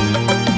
Música